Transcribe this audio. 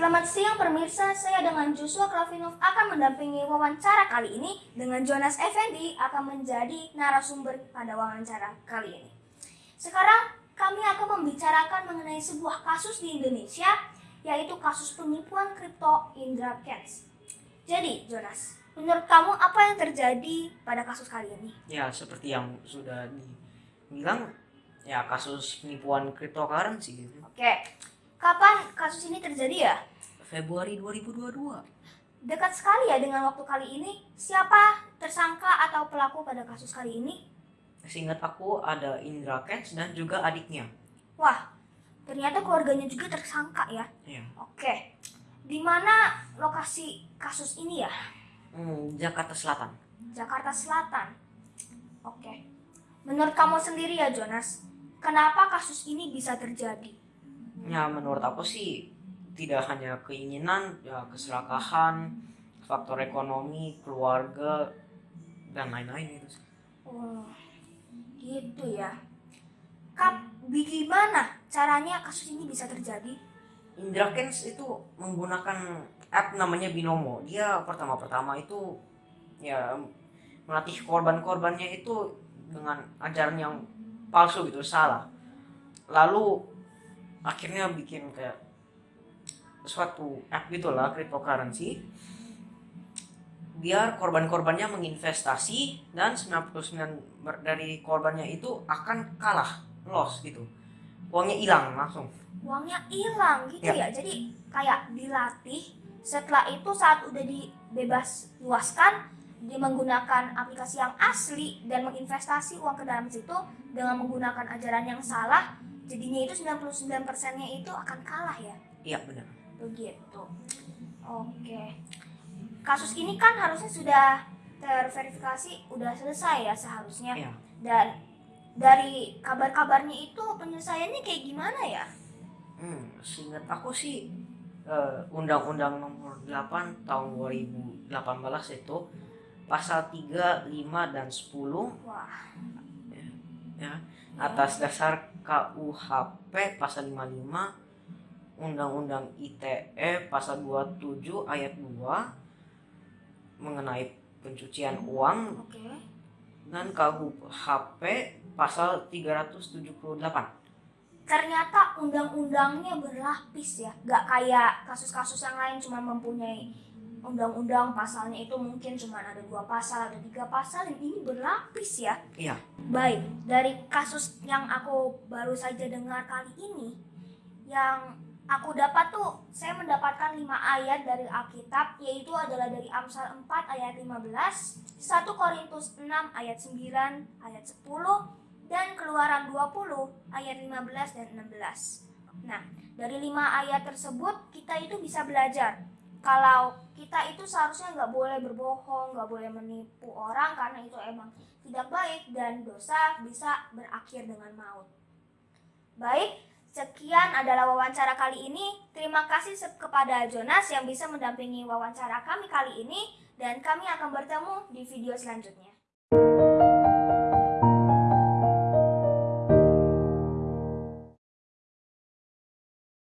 Selamat siang pemirsa, saya dengan Joshua Kravinov akan mendampingi wawancara kali ini dengan Jonas Effendi akan menjadi narasumber pada wawancara kali ini. Sekarang kami akan membicarakan mengenai sebuah kasus di Indonesia yaitu kasus penipuan kripto Indra Kents. Jadi Jonas, menurut kamu apa yang terjadi pada kasus kali ini? Ya, seperti yang sudah dibilang, ya kasus penipuan cryptocurrency gitu. Oke, kapan kasus ini terjadi ya? Februari 2022. Dekat sekali ya dengan waktu kali ini. Siapa tersangka atau pelaku pada kasus kali ini? Seingat aku ada Indra Kents dan juga adiknya. Wah, ternyata keluarganya juga tersangka ya. Ya. Oke, di mana lokasi kasus ini ya? Hmm, Jakarta Selatan. Jakarta Selatan. Oke, menurut kamu sendiri ya Jonas, kenapa kasus ini bisa terjadi? Ya, menurut aku sih tidak hanya keinginan, ya keserakahan, faktor ekonomi, keluarga, dan lain-lain itu. sih. Oh, gitu ya. Kap, gimana caranya kasus ini bisa terjadi? Indra Kents itu menggunakan app namanya Binomo. Dia pertama-pertama itu ya melatih korban-korbannya itu dengan ajaran yang palsu gitu, salah. Lalu akhirnya bikin kayak suatu app gitulah cryptocurrency biar korban-korbannya menginvestasi dan 99 ber- dari korbannya itu akan kalah loss gitu uangnya hilang langsung Uangnya hilang gitu Ya. ya. Jadi kayak dilatih. Setelah itu saat udah dibebas luaskan, dia menggunakan aplikasi yang asli dan menginvestasi uang ke dalam situ dengan menggunakan ajaran yang salah. Jadinya itu 99%-nya itu akan kalah ya. iya benar Begitu. Oke. Kasus ini kan harusnya sudah terverifikasi, udah selesai ya seharusnya. iya Dan dari kabar-kabarnya itu penyelesaiannya kayak gimana ya? Hmm, seingat aku sih eh, Undang-Undang Nomor 8 Tahun 2018 itu pasal 3, 5 dan 10 Wah, ya. Atas dasar KUHP pasal 55 Undang-Undang ITE pasal 27 ayat 2 mengenai pencucian uang oke. dan KUHP pasal 378 Ternyata undang-undangnya berlapis ya, gak kayak kasus-kasus yang lain cuma mempunyai undang-undang pasalnya itu mungkin cuma ada dua pasal, ada tiga pasal, dan ini berlapis ya. Iya. Baik, dari kasus yang aku baru saja dengar kali ini, yang aku dapat tuh, saya mendapatkan lima ayat dari Alkitab, yaitu adalah dari Amsal 4 ayat 15, 1 Korintus 6 ayat 9, ayat 10, dan Keluaran 20 ayat 15 dan 16. Nah, dari lima ayat tersebut kita itu bisa belajar kalau kita itu seharusnya nggak boleh berbohong, nggak boleh menipu orang karena itu emang tidak baik dan dosa bisa berakhir dengan maut. Baik, sekian adalah wawancara kali ini. Terima kasih kepada Jonas yang bisa mendampingi wawancara kami kali ini dan kami akan bertemu di video selanjutnya.